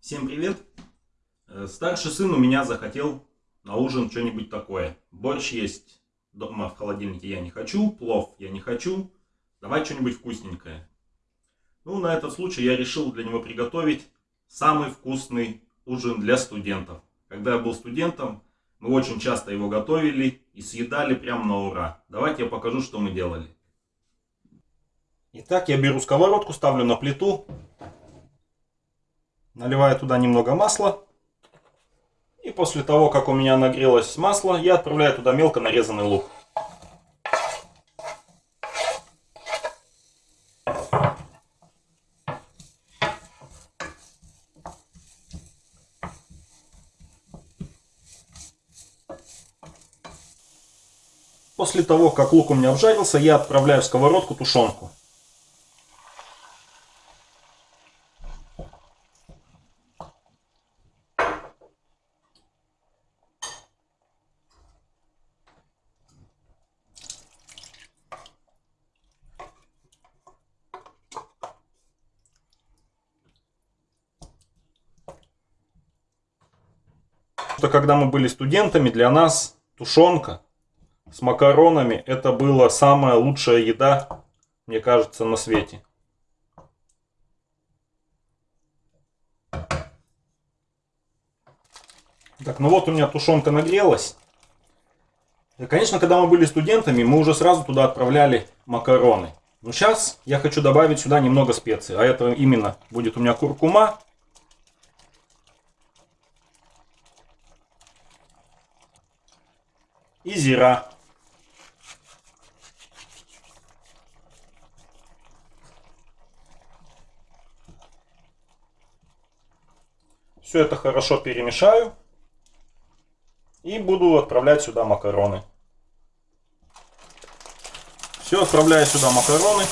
Всем привет! Э, Старший сын у меня захотел на ужин что-нибудь такое. Борщ есть дома в холодильнике я не хочу, плов я не хочу. Давай что-нибудь вкусненькое. Ну, на этот случай я решил для него приготовить самый вкусный ужин для студентов. Когда я был студентом, мы очень часто его готовили и съедали прям на ура. Давайте я покажу, что мы делали. Итак, я беру сковородку, ставлю на плиту, наливаю туда немного масла. И после того, как у меня нагрелось масло, я отправляю туда мелко нарезанный лук. После того, как лук у меня обжарился, я отправляю в сковородку тушенку. Что когда мы были студентами, для нас тушенка с макаронами это была самая лучшая еда, мне кажется, на свете. Так, ну вот у меня тушенка нагрелась. Конечно, когда мы были студентами, мы уже сразу туда отправляли макароны. Но сейчас я хочу добавить сюда немного специй. А это именно будет у меня куркума, и зира. Все это хорошо перемешаю. И буду отправлять сюда макароны. Все, отправляю сюда макароны.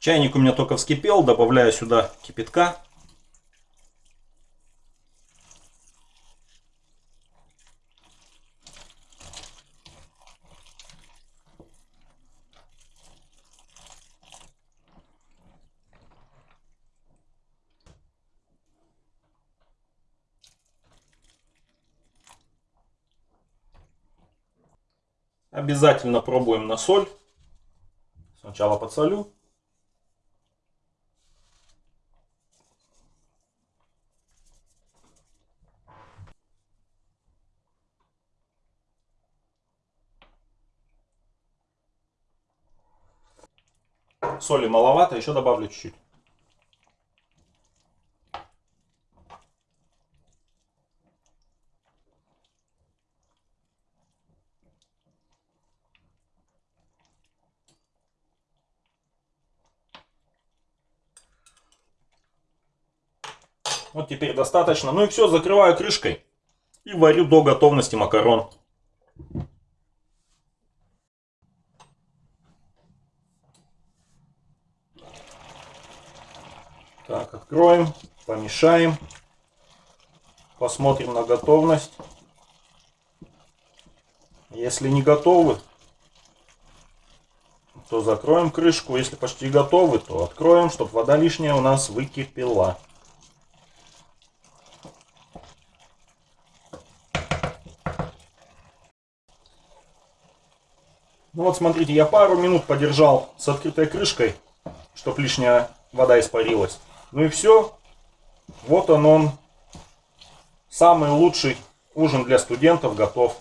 Чайник у меня только вскипел, добавляю сюда кипятка. Обязательно пробуем на соль. Сначала подсолю. Соли маловато, еще добавлю чуть-чуть. Вот теперь достаточно. Ну и все, закрываю крышкой. И варю до готовности макарон. Так, откроем, помешаем. Посмотрим на готовность. Если не готовы, то закроем крышку. Если почти готовы, то откроем, чтобы вода лишняя у нас выкипела. Ну вот смотрите, я пару минут подержал с открытой крышкой, чтобы лишняя вода испарилась. Ну и все. Вот он он. Самый лучший ужин для студентов готов.